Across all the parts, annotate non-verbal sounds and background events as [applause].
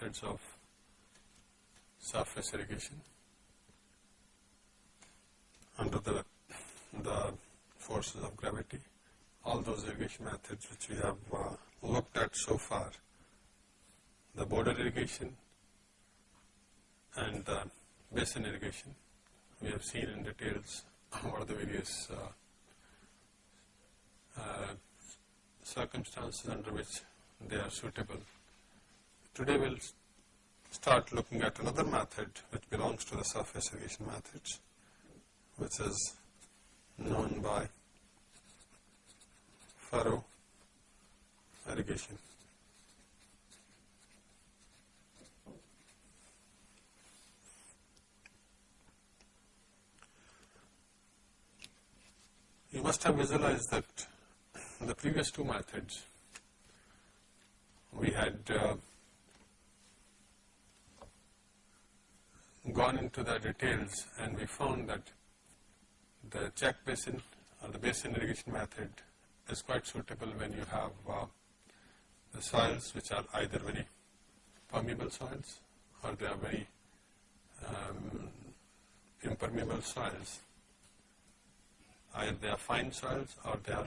methods of surface irrigation under the, the forces of gravity. All those irrigation methods which we have uh, looked at so far, the border irrigation and the basin irrigation, we have seen in details [laughs] what are the various uh, uh, circumstances under which they are suitable. Today we'll start looking at another method which belongs to the surface irrigation methods, which is known by furrow irrigation. You must have visualized that the previous two methods we had uh, gone into the details and we found that the check basin or the basin irrigation method is quite suitable when you have uh, the soils which are either very permeable soils or they are very um, impermeable soils. Either they are fine soils or they are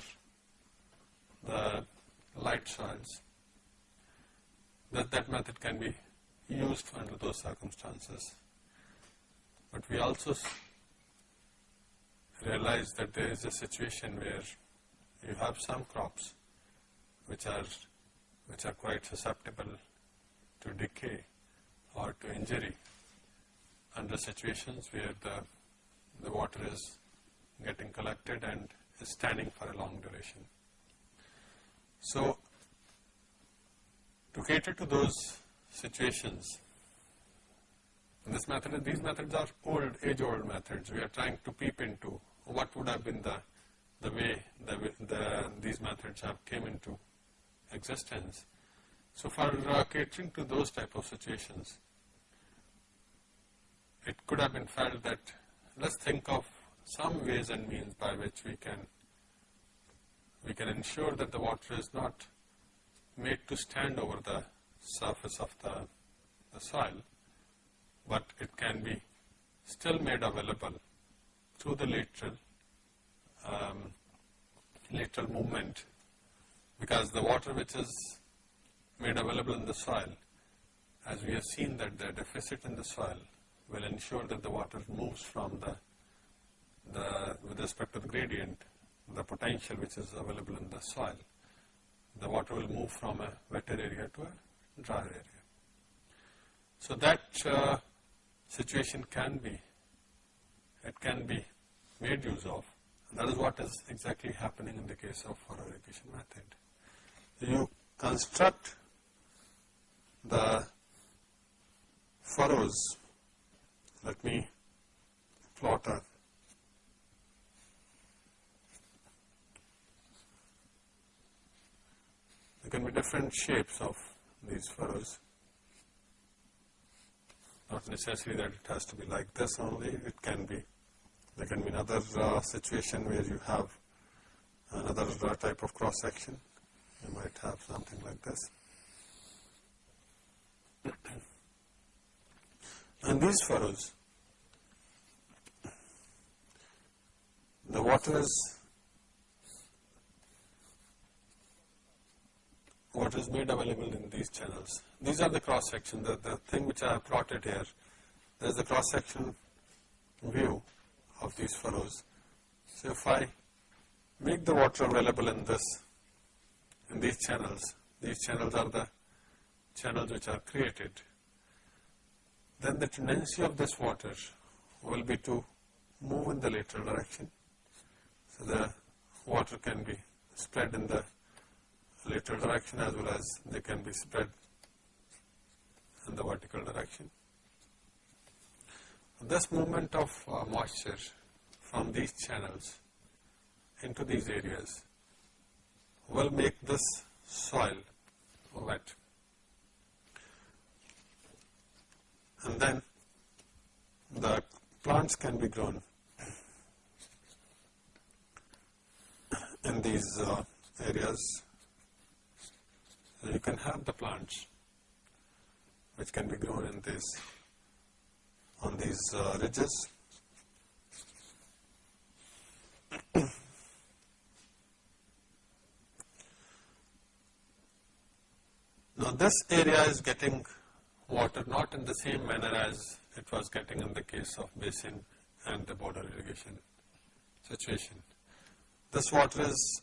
the light soils that that method can be used under those circumstances. But we also realize that there is a situation where you have some crops which are which are quite susceptible to decay or to injury under situations where the the water is getting collected and is standing for a long duration. So to cater to those situations, this method, these methods are old, age-old methods. We are trying to peep into what would have been the the way the, the these methods have came into existence. So for uh, catering to those type of situations, it could have been felt that let's think of some ways and means by which we can we can ensure that the water is not made to stand over the surface of the, the soil, but it can be still made available through the lateral um, lateral movement because the water which is made available in the soil as we have seen that the deficit in the soil will ensure that the water moves from the, the with respect to the gradient the potential which is available in the soil the water will move from a wetter area to a drier area. So that uh, situation can be, it can be made use of. And that is what is exactly happening in the case of irrigation method. You construct the furrows, let me plot a There can be different shapes of these furrows. Not necessary that it has to be like this only, it can be, there can be another uh, situation where you have another uh, type of cross section. You might have something like this. and these furrows, the water is what is made available in these channels. These are the cross section, the, the thing which I have plotted here. There is the cross section view of these furrows. So if I make the water available in this, in these channels, these channels are the channels which are created, then the tendency of this water will be to move in the lateral direction. So the water can be spread in the lateral direction as well as they can be spread in the vertical direction. This movement of uh, moisture from these channels into these areas will make this soil wet. And then the plants can be grown in these uh, areas. You can have the plants which can be grown in this on these uh, ridges. [clears throat] now this area is getting water not in the same manner as it was getting in the case of basin and the border irrigation situation. This water is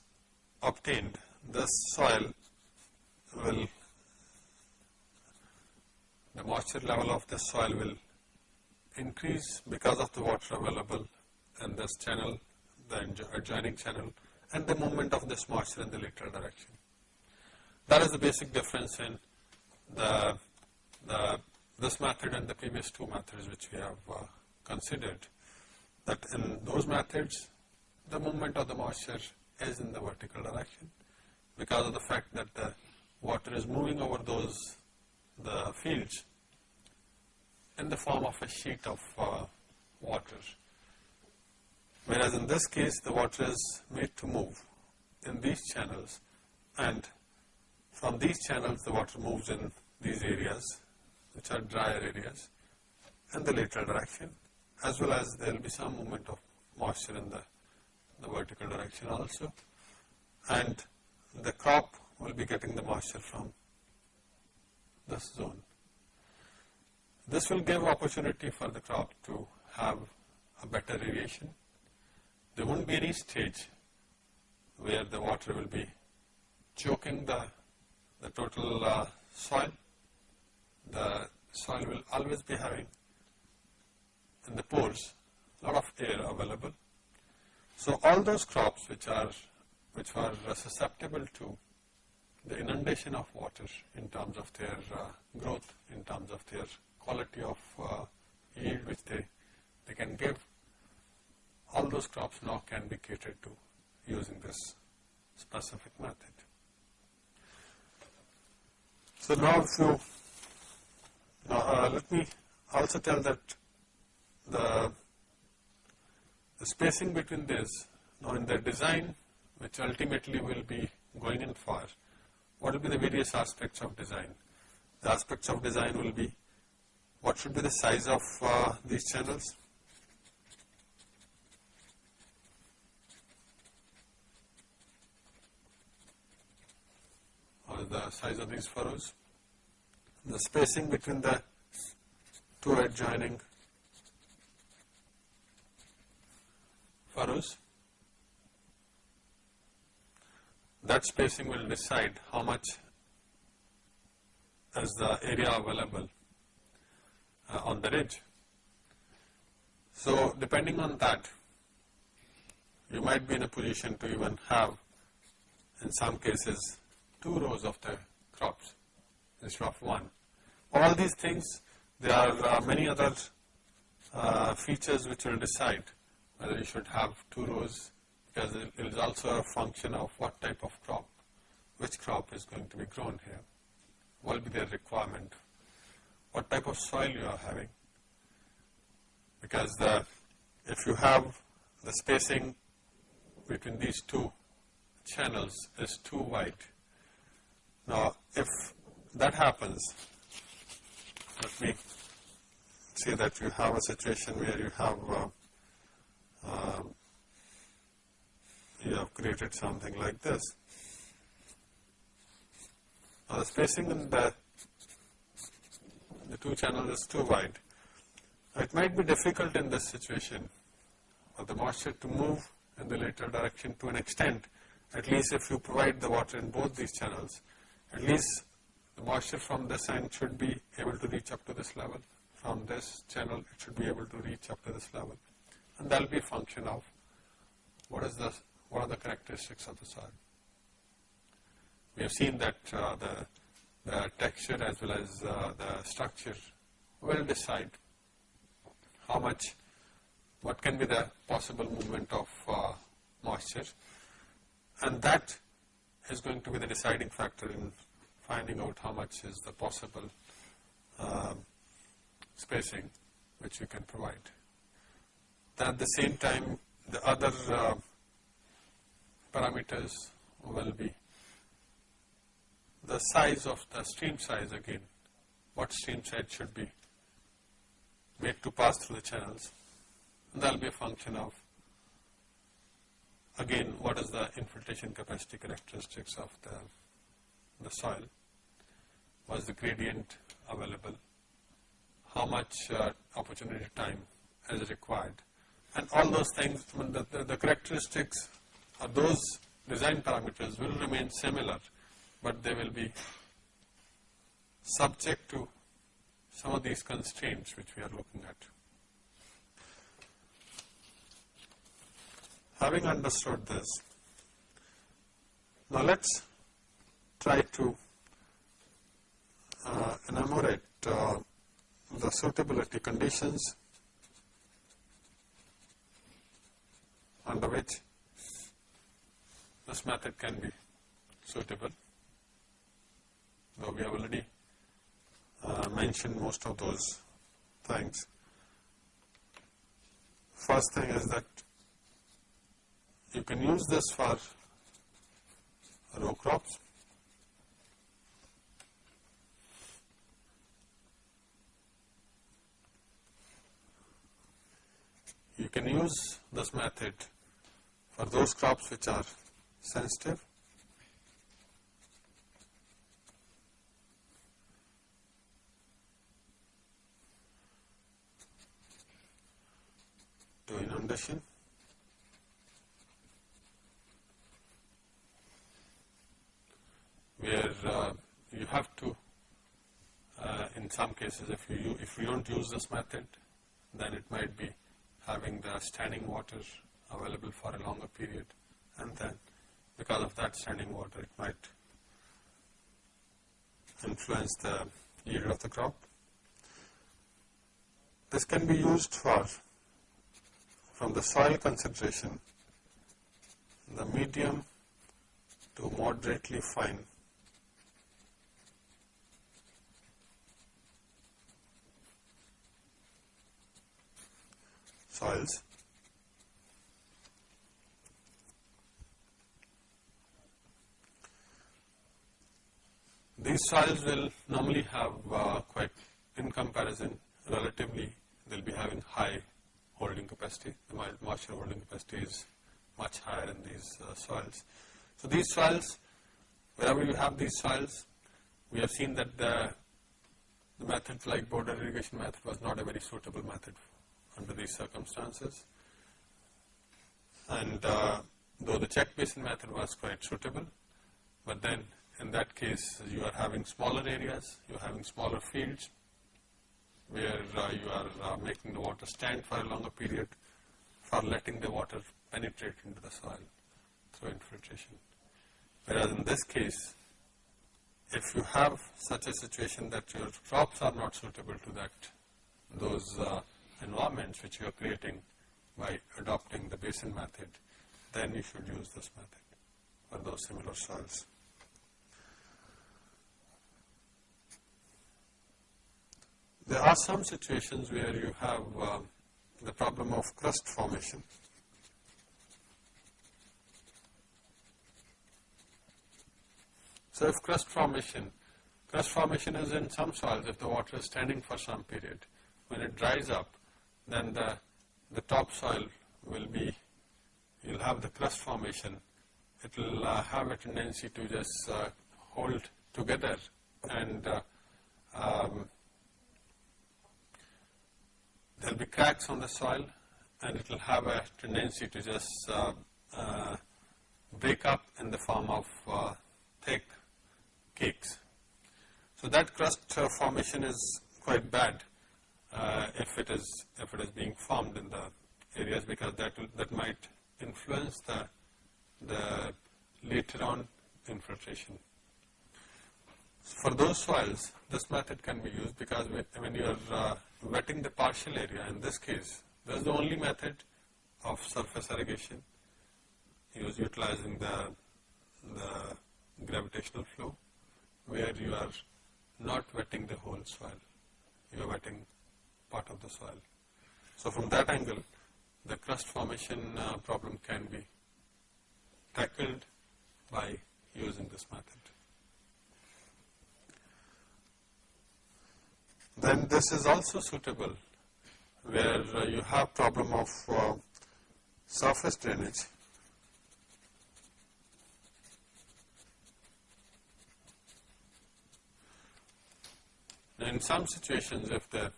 obtained, this soil will, the moisture level of the soil will increase because of the water available in this channel, the adjoining channel and the movement of this moisture in the lateral direction. That is the basic difference in the, the this method and the previous two methods which we have uh, considered that in those methods the movement of the moisture is in the vertical direction because of the fact that the water is moving over those the fields in the form of a sheet of uh, water. Whereas in this case the water is made to move in these channels and from these channels the water moves in these areas which are drier areas in the lateral direction as well as there will be some movement of moisture in the, the vertical direction also and the crop will be getting the moisture from this zone. This will give opportunity for the crop to have a better irrigation. There won't be any stage where the water will be choking the, the total uh, soil the soil will always be having in the pores a lot of air available. So all those crops which are which are susceptible to the inundation of water in terms of their uh, growth, in terms of their quality of uh, yield which they, they can give, all those crops now can be catered to using this specific method. So now if you now, uh, let me also tell that the, the spacing between this, now in the design, which ultimately will be going in for, what will be the various aspects of design? The aspects of design will be what should be the size of uh, these channels, or the size of these furrows the spacing between the two adjoining furrows. That spacing will decide how much is the area available uh, on the ridge. So, depending on that, you might be in a position to even have, in some cases, two rows of the crops instead of one. All these things, there are uh, many other uh, features which will decide whether you should have two rows because it is also a function of what type of crop, which crop is going to be grown here, what will be their requirement, what type of soil you are having. Because the, if you have the spacing between these two channels is too wide. Now, if that happens, let me say that you have a situation where you have uh, uh, you have created something like this. Now the spacing in the, the two channels is too wide. It might be difficult in this situation for the moisture to move in the lateral direction to an extent, at least if you provide the water in both these channels, at least the moisture from this end should be able to reach up to this level. From this channel, it should be able to reach up to this level. And that will be a function of what is the what are the characteristics of the soil. We have seen that uh, the, the texture as well as uh, the structure will decide how much, what can be the possible movement of uh, moisture and that is going to be the deciding factor in finding out how much is the possible uh, spacing which you can provide. At the same time the other uh, parameters will be the size of the stream size again, what stream size should be made to pass through the channels. That will be a function of again what is the infiltration capacity characteristics of the, the soil, what is the gradient available, how much uh, opportunity time is required? And all those things, the, the, the characteristics those design parameters will remain similar, but they will be subject to some of these constraints which we are looking at. Having understood this, now let's try to uh, enumerate uh, the suitability conditions under which this method can be suitable, though we have already uh, mentioned most of those things. First thing is that you can use this for row crops. You can use this method for those crops which are sensitive. to inundation. where uh, you have to, uh, in some cases, if you if you don't use this method, then it might be having the standing water available for a longer period, and then because of that standing water, it might influence the yield of the crop. This can be used for from the soil concentration, the medium to moderately fine soils. These soils will normally have uh, quite, in comparison, relatively, they will be having high holding capacity. The moisture holding capacity is much higher in these uh, soils. So these soils, wherever you have these soils, we have seen that the, the like border irrigation method was not a very suitable method under these circumstances. And uh, though the check basin method was quite suitable, but then in that case you are having smaller areas, you are having smaller fields where uh, you are uh, making the water stand for a longer period for letting the water penetrate into the soil through infiltration. Whereas in this case, if you have such a situation that your crops are not suitable to that, those uh, environments which you are creating by adopting the basin method, then you should use this method for those similar soils. There are some situations where you have uh, the problem of crust formation. So if crust formation, crust formation is in some soils if the water is standing for some period. When it dries up, then the, the topsoil will be, you'll have the crust formation. It will uh, have a tendency to just uh, hold together and uh, um, there will be cracks on the soil and it will have a tendency to just uh, uh, break up in the form of uh, thick cakes. So that crust formation is quite bad uh, if it is if it is being formed in the areas because that will, that might influence the the later on infiltration. For those soils, this method can be used because when you are uh, wetting the partial area, in this case, that is the only method of surface irrigation use utilizing the, the gravitational flow where you are not wetting the whole soil, you are wetting part of the soil. So from that angle, the crust formation uh, problem can be tackled by using this method. Then this is also suitable where uh, you have problem of uh, surface drainage. In some situations, if the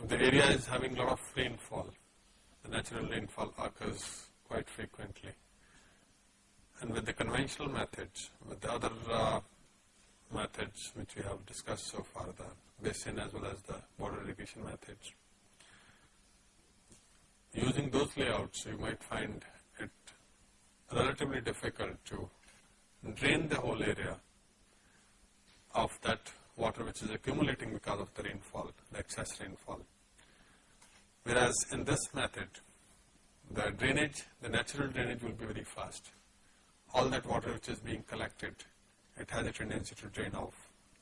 if the area is having a lot of rainfall, the natural rainfall occurs quite frequently. And with the conventional methods, with the other uh, methods which we have discussed so far, the basin as well as the border irrigation methods, using those layouts, you might find it relatively difficult to drain the whole area of that water which is accumulating because of the rainfall, the excess rainfall. Whereas in this method, the drainage, the natural drainage will be very fast. All that water which is being collected, it has a tendency to drain off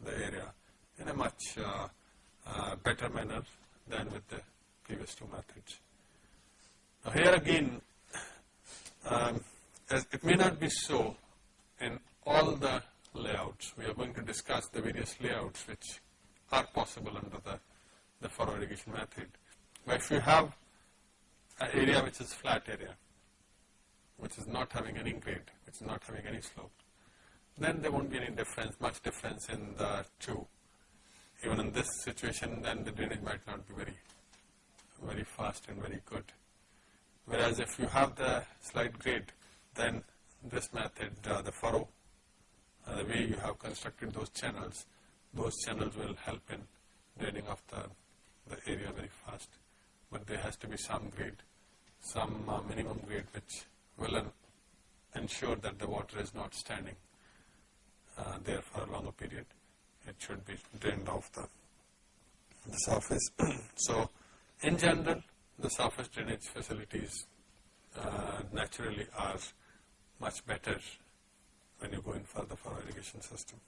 the area in a much uh, uh, better manner than with the previous two methods. Now here again, um, it may not be so in all the layouts. We are going to discuss the various layouts which are possible under the, the furrow irrigation method. But if you have an area which is flat area, which is not having any grade, which is not having any slope, then there won't be any difference, much difference in the two. Even in this situation, then the drainage might not be very, very fast and very good. Whereas if you have the slight grade, then this method, uh, the furrow, uh, the way you have constructed those channels, those channels will help in draining off the, the area very fast. But there has to be some grade, some uh, minimum grade which will ensure that the water is not standing uh, there for a longer period. It should be drained off the, the surface. [clears throat] so, in general, the surface drainage facilities uh, naturally are much better when you go in for the furrow irrigation system.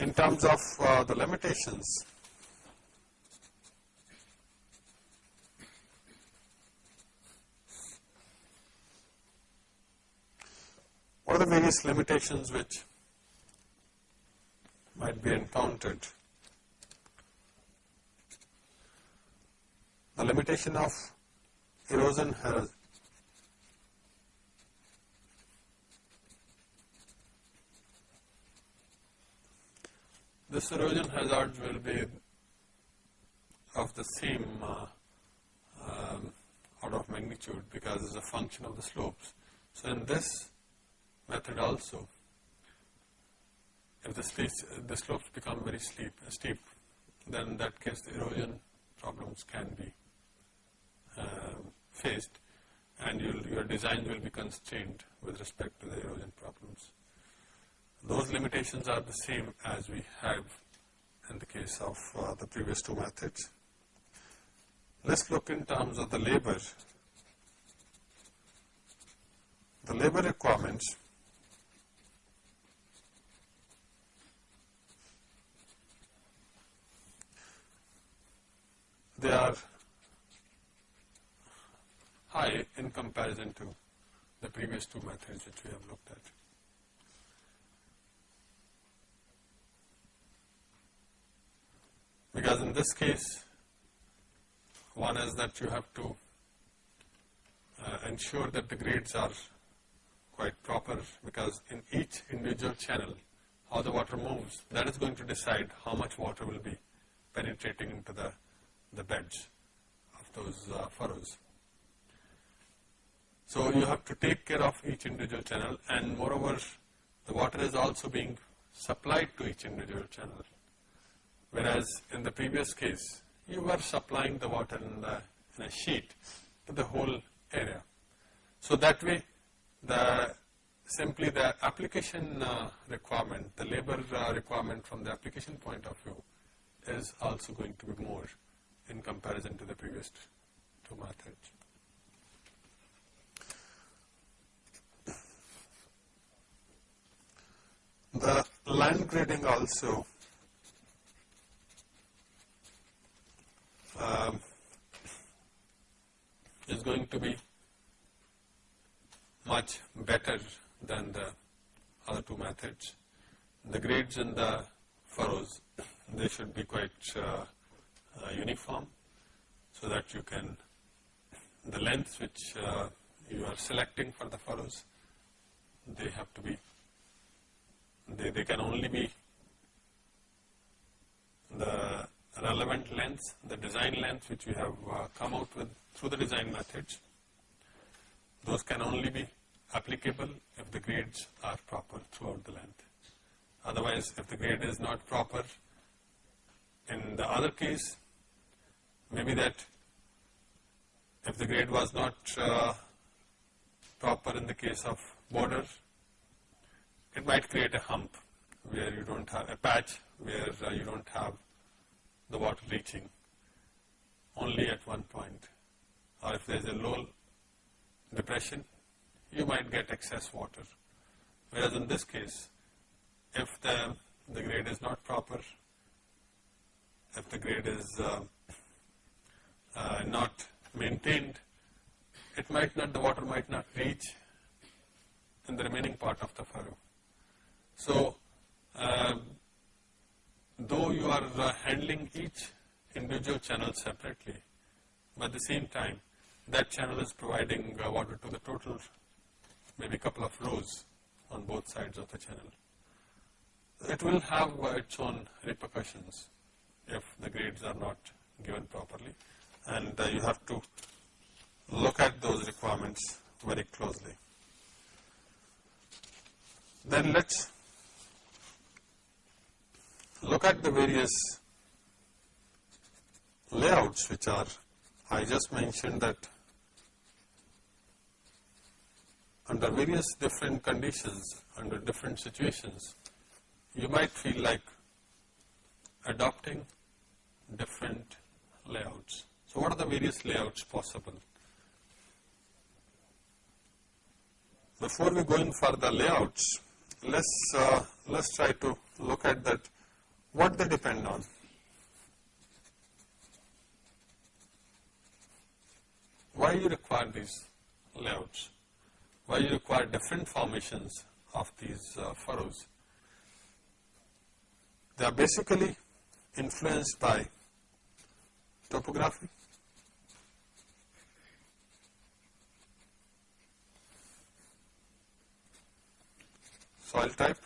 In terms of uh, the limitations, what are the various limitations which might be encountered the limitation of erosion has this erosion hazard will be of the same uh, um, order of magnitude because it's a function of the slopes. So in this method also, if the, the slopes become very steep, steep, then in that case the erosion problems can be um, faced and your design will be constrained with respect to the erosion problems. Those limitations are the same as we have in the case of uh, the previous two methods. Let's look in terms of the labor. The labor requirements they are high in comparison to the previous two methods which we have looked at. Because in this case, one is that you have to uh, ensure that the grades are quite proper because in each individual channel, how the water moves, that is going to decide how much water will be penetrating into the, the beds of those uh, furrows. So you have to take care of each individual channel and moreover the water is also being supplied to each individual channel. Whereas in the previous case, you were supplying the water in, the, in a sheet to the whole area. So that way, the simply the application uh, requirement, the labor uh, requirement from the application point of view is also going to be more in comparison to the previous two methods. The land grading also um, is going to be much better than the other two methods. The grades in the furrows, they should be quite uh, uniform so that you can, the lengths which uh, you are selecting for the furrows, they have to be, they, they can only be the relevant lengths, the design lengths which we have uh, come out with through the design methods. Those can only be applicable if the grades are proper throughout the length. Otherwise, if the grade is not proper, in the other case, maybe that if the grade was not uh, proper in the case of border, it might create a hump where you don't have a patch where uh, you don't have the water reaching only at one point. Or if there is a low depression you might get excess water. Whereas in this case if the, the grade is not proper if the grade is uh, uh, not maintained it might not the water might not reach in the remaining part of the furrow so uh, though you are uh, handling each individual channel separately, but at the same time, that channel is providing uh, water to the total, maybe a couple of rows on both sides of the channel. It will have uh, its own repercussions if the grades are not given properly, and uh, you have to look at those requirements very closely. Then let's look at the various layouts which are, I just mentioned that under various different conditions, under different situations, you might feel like adopting different layouts. So what are the various layouts possible? Before we go in for the layouts, let's uh, let's try to look at that what they depend on. Why you require these layouts? Why you require different formations of these uh, furrows? They are basically influenced by topography, soil type,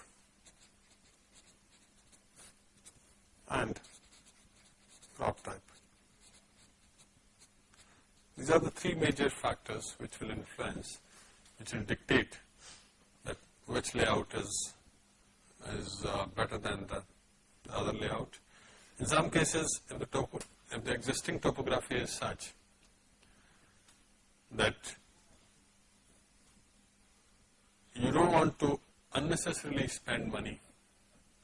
and crop type. These are the three major factors which will influence, which will dictate that which layout is, is uh, better than the, the, other layout. In some cases, if the, topo, if the existing topography is such that you don't want to unnecessarily spend money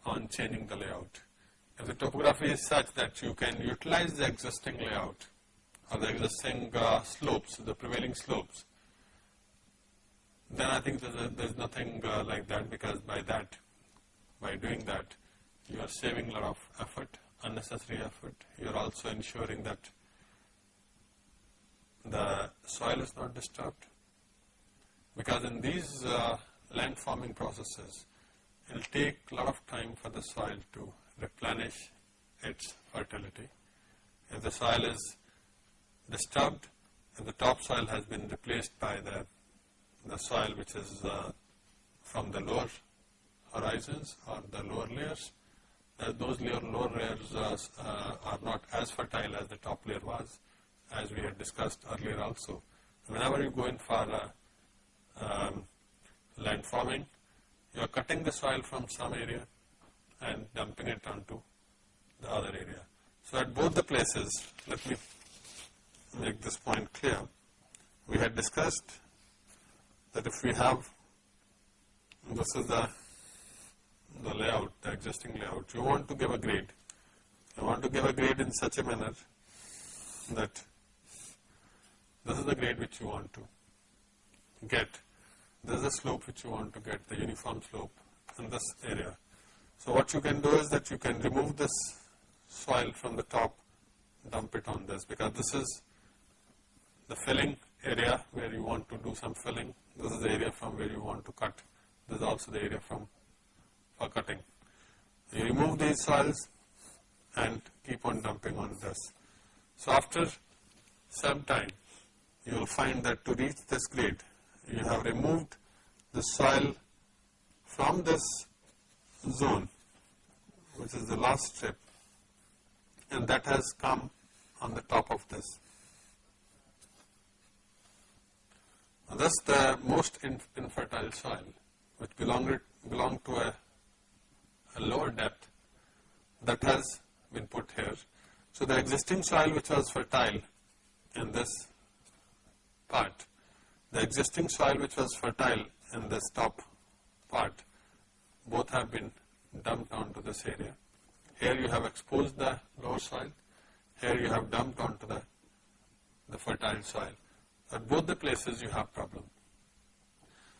on changing the layout. If the topography is such that you can utilize the existing layout or the existing uh, slopes, the prevailing slopes, then I think there's, nothing uh, like that because by that, by doing that, you are saving a lot of effort, unnecessary effort. You are also ensuring that the soil is not disturbed because in these uh, land forming processes, it will take a lot of time for the soil to replenish its fertility. If the soil is disturbed, if the topsoil has been replaced by the, the soil which is uh, from the lower horizons or the lower layers, those lower, lower layers uh, uh, are not as fertile as the top layer was, as we had discussed earlier also. Whenever you go in for uh, um, land forming, you are cutting the soil from some area and dumping it onto the other area. So at both the places, let me make this point clear. We had discussed that if we have, this is the, the layout, the existing layout, you want to give a grade. You want to give a grade in such a manner that this is the grade which you want to get. This is the slope which you want to get, the uniform slope in this area. So what you can do is that you can remove this soil from the top, dump it on this because this is the filling area where you want to do some filling. This is the area from where you want to cut. This is also the area from for cutting. You remove these soils and keep on dumping on this. So after some time, you will find that to reach this grade, you have removed the soil from this zone, which is the last strip, and that has come on the top of this. Now, Thus, the most infertile soil, which belonged, belonged to a, that has been put here. So, the existing soil which was fertile in this part, the existing soil which was fertile in this top part, both have been dumped onto this area. Here you have exposed the lower soil, here you have dumped onto the, the fertile soil. At both the places you have problem.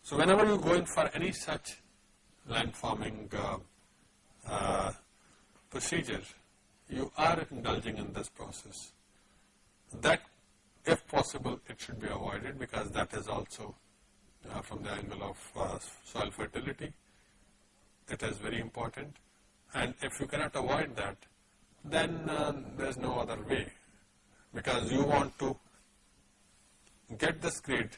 So whenever you go in for any such land forming uh, uh, procedure, you are indulging in this process. That, if possible, it should be avoided because that is also uh, from the angle of uh, soil fertility. It is very important. And if you cannot avoid that, then uh, there is no other way because you want to get this grade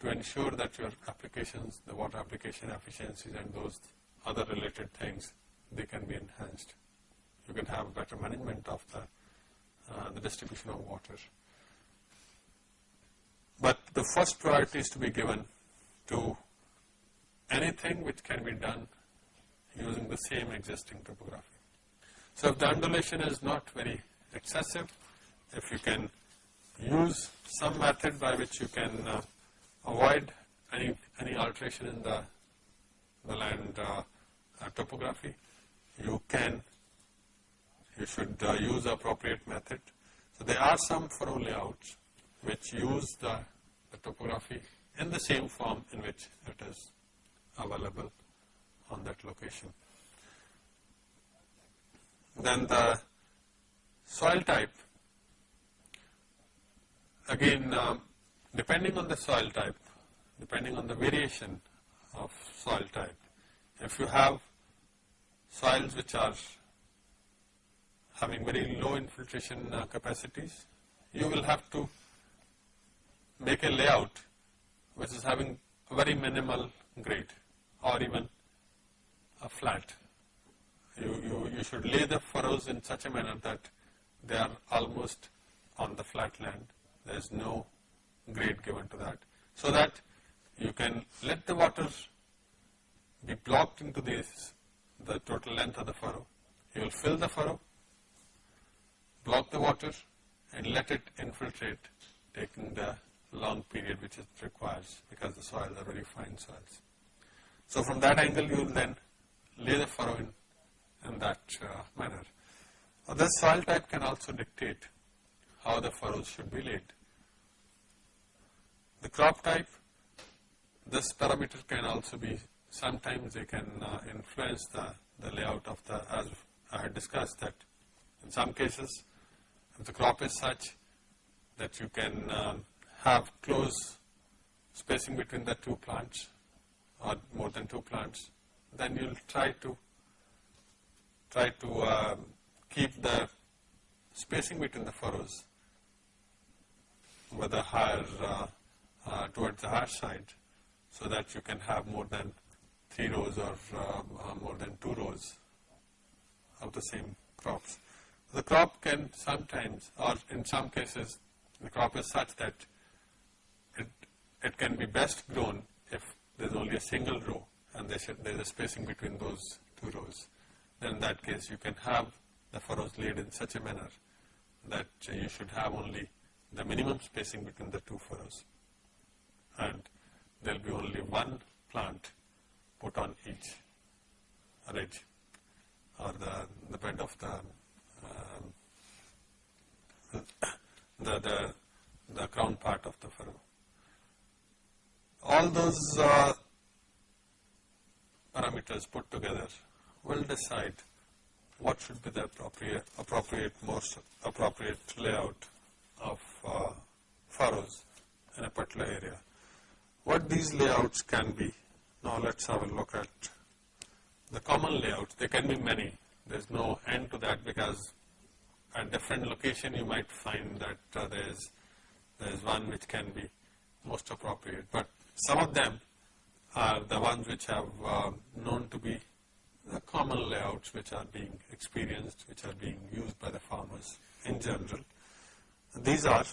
to ensure that your applications, the water application efficiencies and those other related things, they can be enhanced you can have a better management of the, uh, the distribution of water. But the first priority is to be given to anything which can be done using the same existing topography. So if the undulation is not very excessive, if you can use some method by which you can uh, avoid any, any alteration in the, the land uh, uh, topography, you can you should uh, use appropriate method. So there are some furrow layouts which use the, the topography in the same form in which it is available on that location. Then the soil type, again um, depending on the soil type, depending on the variation of soil type, if you have soils which are having very low infiltration uh, capacities, you will have to make a layout which is having very minimal grade or even a flat. You, you, you should lay the furrows in such a manner that they are almost on the flat land. There is no grade given to that. So that you can let the water be blocked into this, the total length of the furrow. You will fill the furrow block the water and let it infiltrate taking the long period which it requires because the soils are very fine soils. So from that angle you will then lay the furrow in, in that uh, manner. Now this soil type can also dictate how the furrows should be laid. The crop type, this parameter can also be, sometimes they can uh, influence the, the layout of the, as I had discussed that in some cases if the crop is such that you can um, have close spacing between the two plants or more than two plants, then you'll try to try to uh, keep the spacing between the furrows with a higher uh, uh, towards the higher side so that you can have more than three rows or uh, uh, more than two rows of the same crops the crop can sometimes, or in some cases, the crop is such that it, it can be best grown if there's only a single row and there's a, spacing between those two rows. Then in that case, you can have the furrows laid in such a manner that you should have only the minimum spacing between the two furrows. And there will be only one plant put on each ridge or the, the bed of the the, the, the crown part of the furrow. All those uh, parameters put together will decide what should be the appropriate, appropriate most appropriate layout of uh, furrows in a particular area. What these layouts can be, now let's have a look at the common layouts. There can be many. There's no end to that because at different location you might find that uh, there's there's one which can be most appropriate. But some of them are the ones which have uh, known to be the common layouts which are being experienced, which are being used by the farmers in general. These are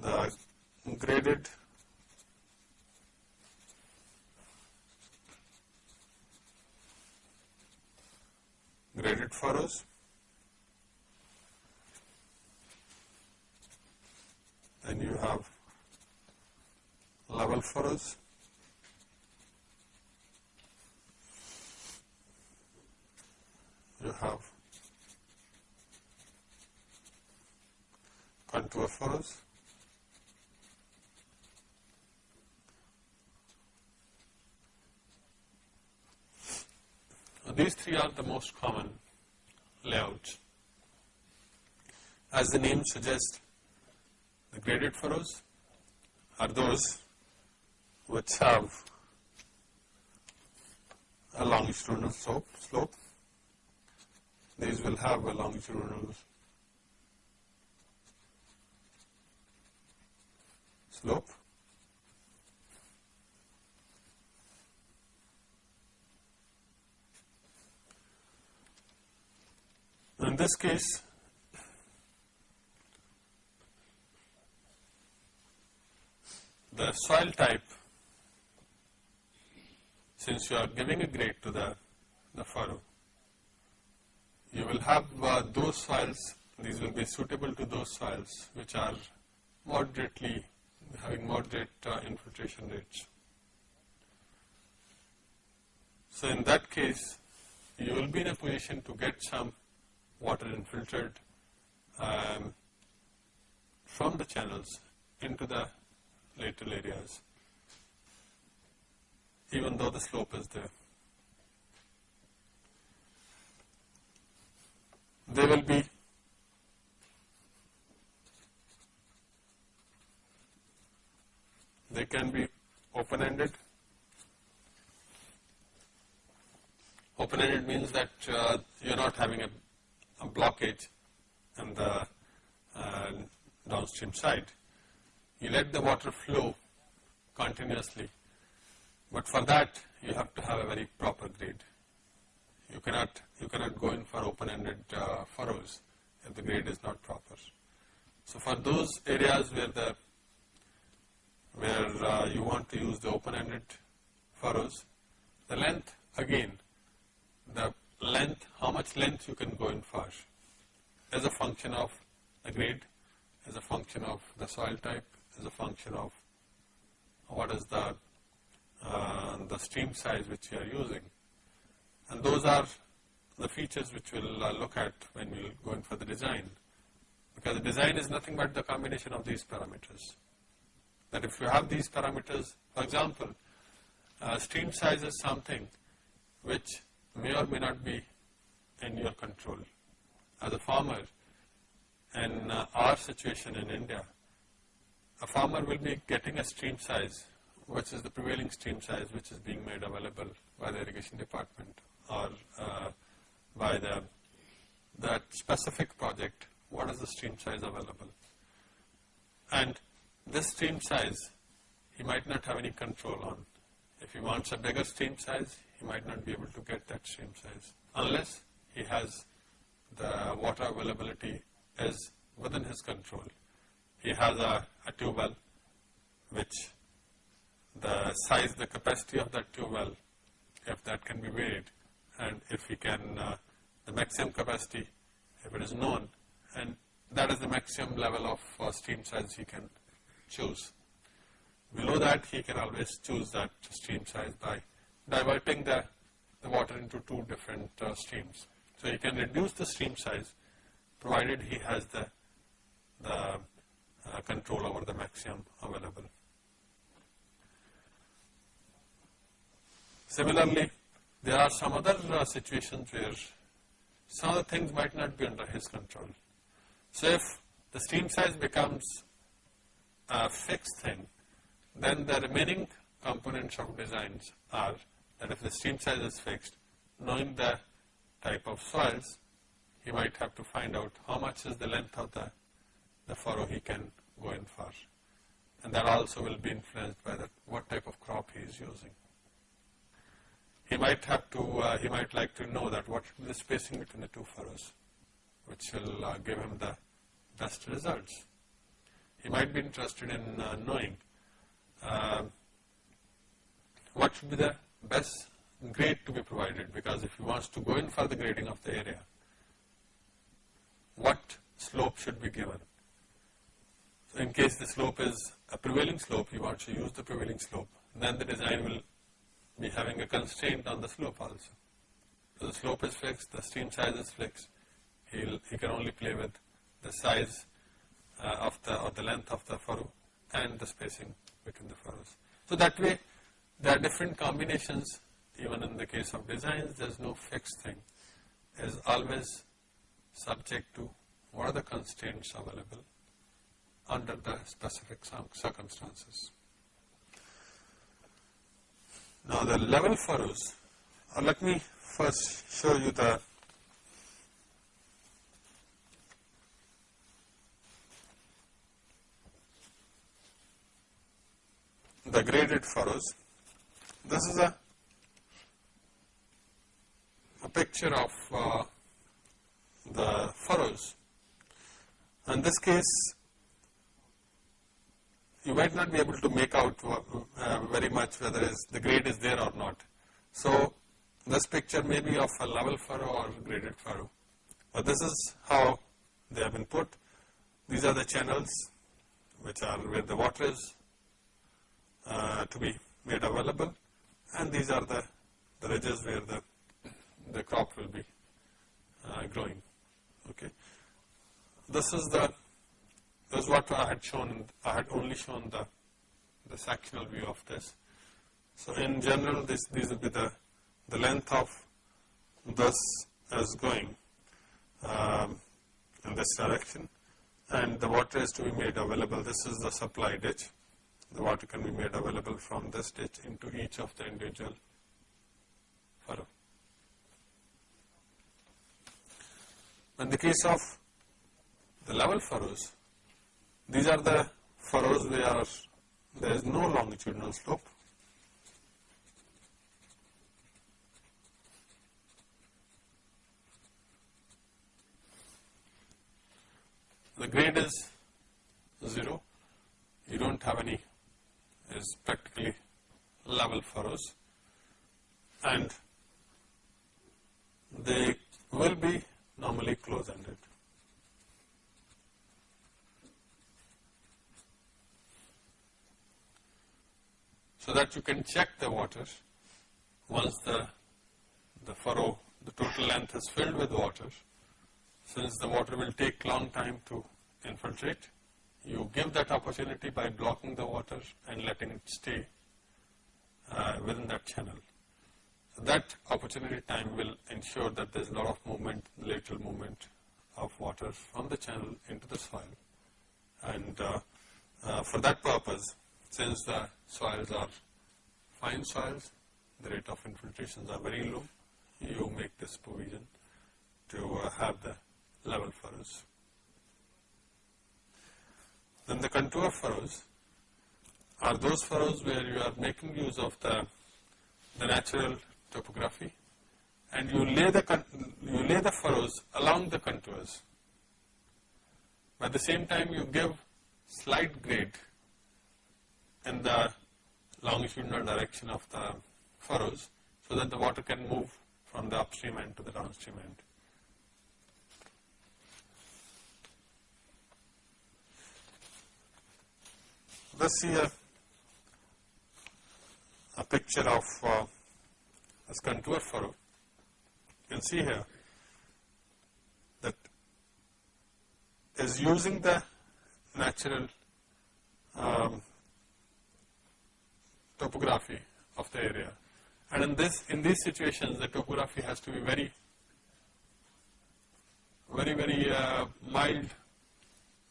the graded graded us. Then you have level furrows. You have contour furrows. These three are the most common layouts. As the name suggests, the graded furrows are those which have a longitudinal slope, slope. These will have a longitudinal slope. In this case, the soil type, since you are giving a grade to the, the furrow, you will have uh, those soils, these will be suitable to those soils which are moderately, having moderate uh, infiltration rates. So in that case, you will be in a position to get some water infiltrated um, from the channels into the lateral areas, even though the slope is there. They will be they can be open-ended. Open-ended means that uh, you are not having a blockage on the uh, downstream side. You let the water flow continuously, but for that you have to have a very proper grade. You cannot, you cannot go in for open-ended uh, furrows if the grade is not proper. So for those areas where the where uh, you want to use the open-ended furrows, the length again, the length, how much length you can go in for as a function of the grade, as a function of the soil type, as a function of what is the uh, the stream size which you are using. And those are the features which we'll uh, look at when we'll go in for the design. Because the design is nothing but the combination of these parameters. That if you have these parameters, for example, uh, stream size is something which may or may not be in your control. As a farmer, in uh, our situation in India, a farmer will be getting a stream size, which is the prevailing stream size which is being made available by the irrigation department or uh, by the that specific project, what is the stream size available. And this stream size, he might not have any control on. If he wants a bigger stream size, might not be able to get that stream size unless he has the water availability is within his control. He has a, a tube well which the size, the capacity of that tube well, if that can be varied and if he can, uh, the maximum capacity, if it is known and that is the maximum level of uh, stream size he can choose. Below that he can always choose that stream size by diverting the, the water into two different uh, streams. So he can reduce the stream size provided he has the, the uh, control over the maximum available. Similarly, there are some other uh, situations where some of the things might not be under his control. So if the stream size becomes a fixed thing, then the remaining components of designs are that if the stream size is fixed, knowing the type of soils, he might have to find out how much is the length of the, the furrow he can go in for. And that also will be influenced by the, what type of crop he is using. He might have to, uh, he might like to know that what the spacing between the two furrows, which will uh, give him the best results. He might be interested in uh, knowing uh, what should be the best grade to be provided because if he wants to go in for the grading of the area, what slope should be given. So in case the slope is a prevailing slope, you want to use the prevailing slope, then the design will be having a constraint on the slope also. So the slope is fixed, the stream size is fixed, He'll, he can only play with the size uh, of the or the length of the furrow and the spacing between the furrows. So that way there are different combinations even in the case of designs there is no fixed thing. There is always subject to what are the constraints available under the specific circumstances. Now the level furrows, uh, let me first show you the the graded furrows. This is a, a picture of uh, the furrows. In this case, you might not be able to make out uh, very much whether is the grade is there or not. So, this picture may be of a level furrow or graded furrow, but this is how they have been put. These are the channels which are where the water is uh, to be made available and these are the, the ridges where the, the crop will be uh, growing. Okay. This is the this is what I had shown. I had only shown the the sectional view of this. So in general, this these will be the the length of this is going um, in this direction, and the water is to be made available. This is the supply ditch. The water can be made available from this ditch into each of the individual furrow. In the case of the level furrows, these are the furrows where there is no longitudinal slope. The grade is 0, you do not have any, is practically level furrows and they will be normally close-ended. So that you can check the water once the, the furrow, the total length is filled with water, since the water will take long time to infiltrate, you give that opportunity by blocking the water and letting it stay uh, within that channel that opportunity time will ensure that there is a lot of movement, lateral movement of water from the channel into the soil. And uh, uh, for that purpose, since the soils are fine soils, the rate of infiltrations are very low, you make this provision to uh, have the level furrows. Then the contour furrows are those furrows where you are making use of the, the natural topography and you lay the, you lay the furrows along the contours. But at the same time you give slight grade in the longitudinal direction of the furrows so that the water can move from the upstream end to the downstream end. Let's see a, picture of uh, as contour furrow. You can see here that is using the natural um, topography of the area And in this, in these situations, the topography has to be very, very, very uh, mild,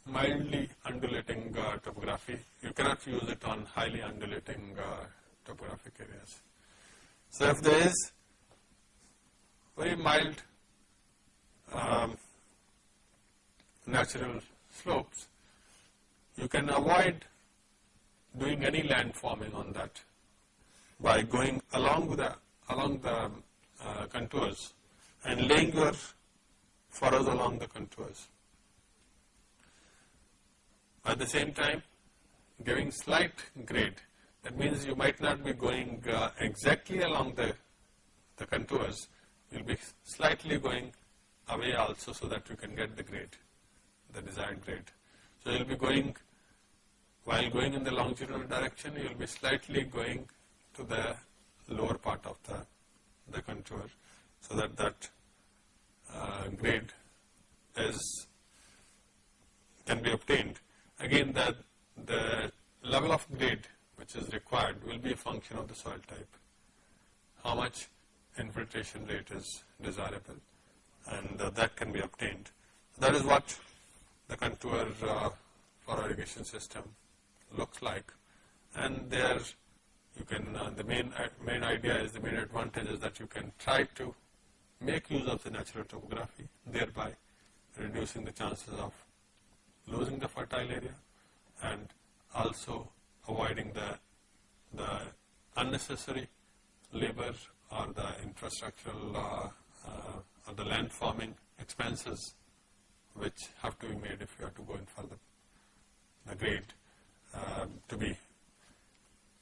mildly undulating uh, topography. You cannot use it on highly undulating uh, topographic areas. So if there is very mild um, natural slopes, you can avoid doing any land forming on that by going along the along the uh, contours and laying your furrows along the contours. At the same time, giving slight grade. That means you might not be going uh, exactly along the, the contours. You'll be slightly going away also so that you can get the grade, the desired grade. So you'll be going, while going in the longitudinal direction, you'll be slightly going to the lower part of the, the contour so that that uh, grade is can be obtained. Again, the, the level of grade which is required will be a function of the soil type. How much infiltration rate is desirable and uh, that can be obtained. That is what the contour uh, furrow irrigation system looks like and there you can, uh, the main, uh, main idea is the main advantage is that you can try to make use of the natural topography, thereby reducing the chances of losing the fertile area and also avoiding the, the unnecessary labor or the infrastructural uh, uh, or the land forming expenses which have to be made if you have to go in for the, the grade uh, to be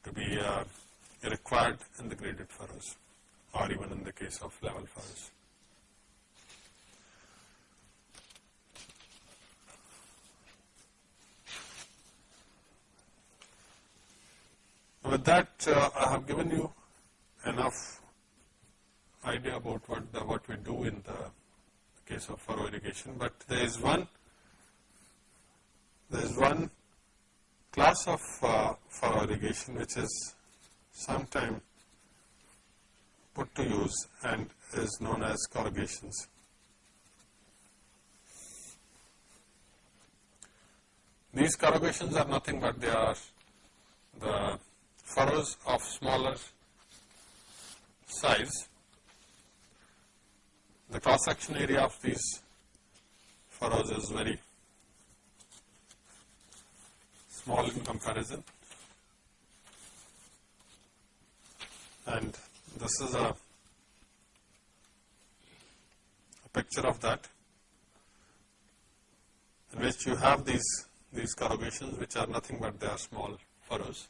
to be uh, required in the graded furrows or even in the case of level furrows. With that, uh, I have given you enough idea about what the, what we do in the case of furrow irrigation, but there is one there is one class of uh, furrow irrigation which is sometime put to use and is known as corrugations. These corrugations are nothing but they are the furrows of smaller size. The cross section area of these furrows is very small in comparison. And this is a, a picture of that in which you have these these corrugations which are nothing but they are small furrows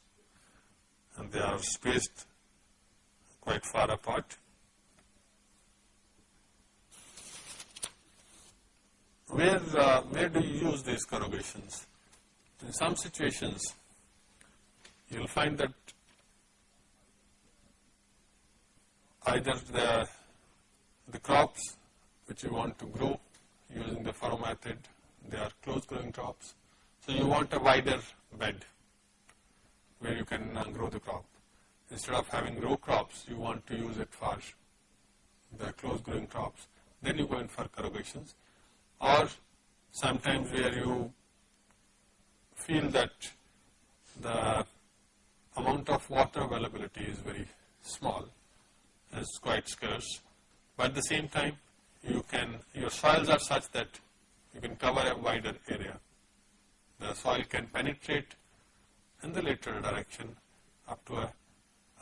and they are spaced quite far apart. Where, uh, where do you use these corrugations? In some situations, you will find that either the, the crops which you want to grow using the furrow method, they are close growing crops. So you want a wider bed where you can uh, grow the crop. Instead of having row crops, you want to use it for the close growing crops. Then you go in for corrugations. Or sometimes where you feel that the amount of water availability is very small, is quite scarce. But at the same time, you can, your soils are such that you can cover a wider area. The soil can penetrate in the lateral direction up to a,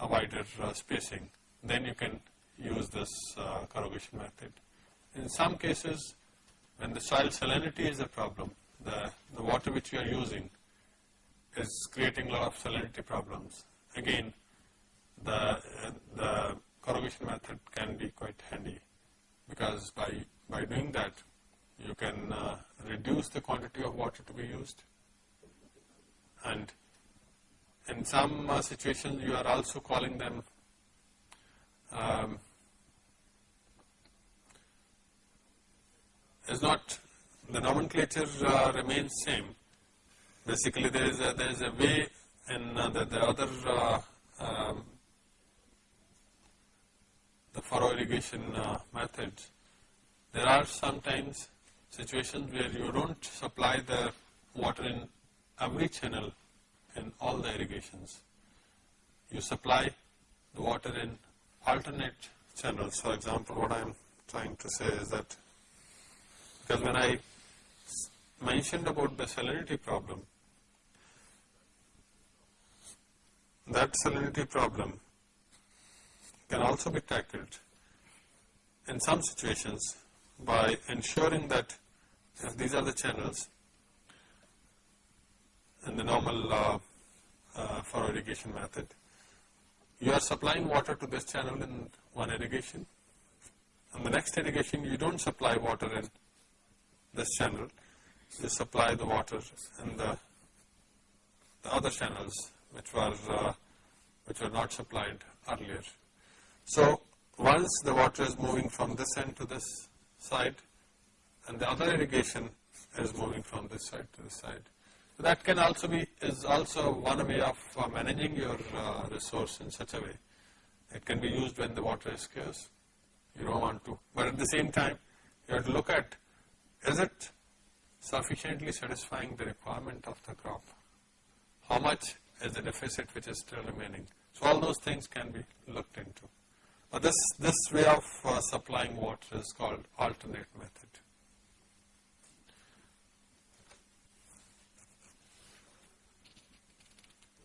a wider uh, spacing, then you can use this uh, corrugation method. In some cases, when the soil salinity is a problem, the, the water which you are using is creating a lot of salinity problems. Again, the, the corrugation method can be quite handy because by, by doing that, you can uh, reduce the quantity of water to be used and in some uh, situations you are also calling them um, is not the nomenclature uh, remains same. Basically, there is a, there is a way in uh, the, the other uh, um, the furrow irrigation uh, methods, there are sometimes situations where you don't supply the water in every channel in all the irrigations. You supply the water in alternate channels. For example, what I am trying to say is that because when I mentioned about the salinity problem, that salinity problem can also be tackled in some situations by ensuring that if these are the channels in the normal uh, uh, furrow irrigation method, you are supplying water to this channel in one irrigation and the next irrigation you don't supply water in this channel, you supply the water in the, the other channels which were uh, which were not supplied earlier. So once the water is moving from this end to this side and the other irrigation is moving from this side to this side. So that can also be, is also one way of uh, managing your uh, resource in such a way. It can be used when the water is scarce. You don't want to, but at the same time, you have to look at, is it sufficiently satisfying the requirement of the crop? How much is the deficit which is still remaining? So all those things can be looked into. But this, this way of uh, supplying water is called alternate method.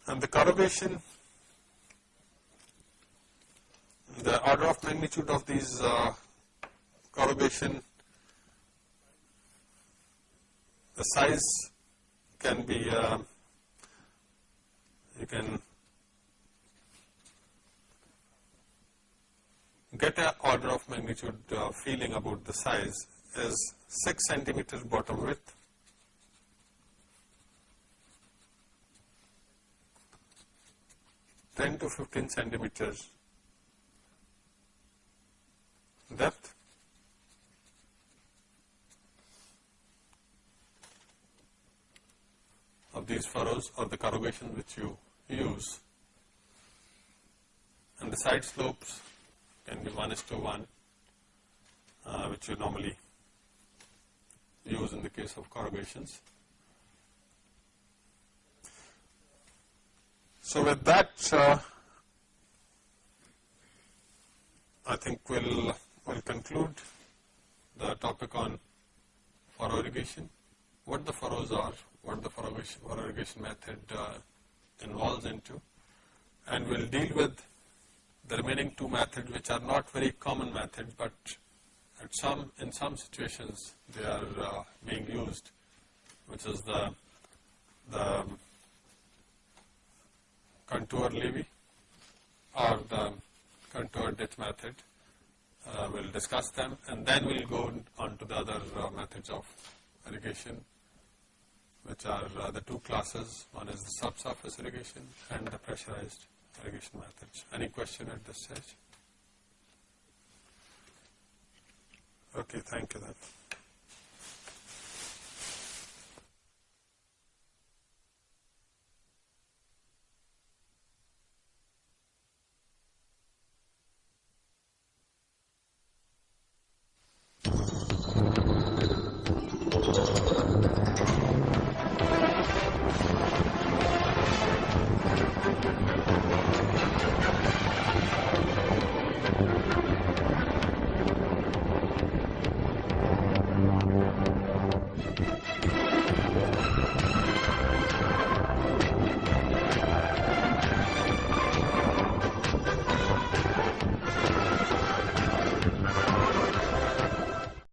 And the corrugation, the order of magnitude of these uh, corrugation, the size can be, uh, you can get an order of magnitude uh, feeling about the size is 6 centimeter bottom width, ten to fifteen centimeters depth, of these furrows or the corrugation which you use and the side slopes can be 1 is to 1, uh, which you normally use in the case of corrugations. So with that, uh, I think we'll, we'll conclude the topic on furrow irrigation, what the furrows are, what the furrow irrigation method uh, involves into, and we'll deal with the remaining two methods which are not very common methods but at some in some situations they are uh, being used which is the the contour levee or the contour ditch method. Uh, we'll discuss them and then we'll go on to the other uh, methods of irrigation which are uh, the two classes. One is the subsurface irrigation and the pressurized irrigation methods. Any question at this stage? Okay, thank you then.